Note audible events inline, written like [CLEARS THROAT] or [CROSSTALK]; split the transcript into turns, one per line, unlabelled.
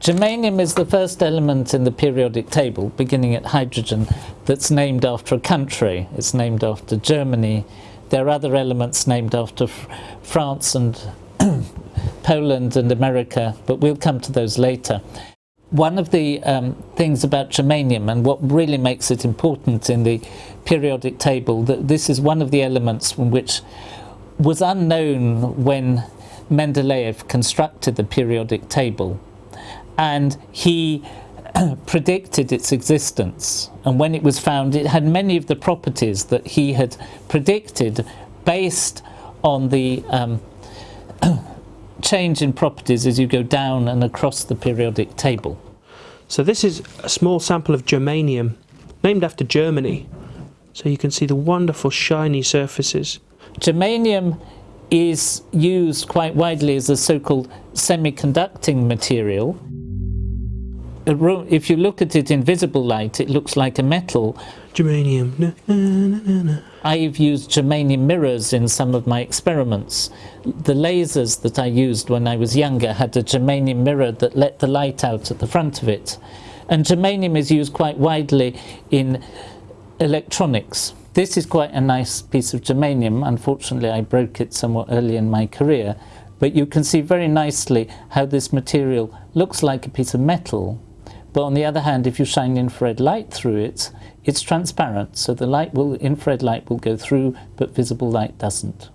Germanium is the first element in the periodic table, beginning at hydrogen, that's named after a country. It's named after Germany. There are other elements named after France and [CLEARS THROAT] Poland and America, but we'll come to those later. One of the um, things about germanium and what really makes it important in the periodic table, that this is one of the elements which was unknown when Mendeleev constructed the periodic table and he [CLEARS THROAT] predicted its existence. And when it was found, it had many of the properties that he had predicted based on the um, [CLEARS THROAT] change in properties as you go down and across the periodic table.
So this is a small sample of germanium, named after Germany. So you can see the wonderful shiny surfaces.
Germanium is used quite widely as a so-called semiconducting material if you look at it in visible light, it looks like a metal.
Germanium. Na, na, na,
I've used germanium mirrors in some of my experiments. The lasers that I used when I was younger had a germanium mirror that let the light out at the front of it. And germanium is used quite widely in electronics. This is quite a nice piece of germanium. Unfortunately, I broke it somewhat early in my career. But you can see very nicely how this material looks like a piece of metal but on the other hand, if you shine infrared light through it, it's transparent, so the light will, infrared light will go through, but visible light doesn't.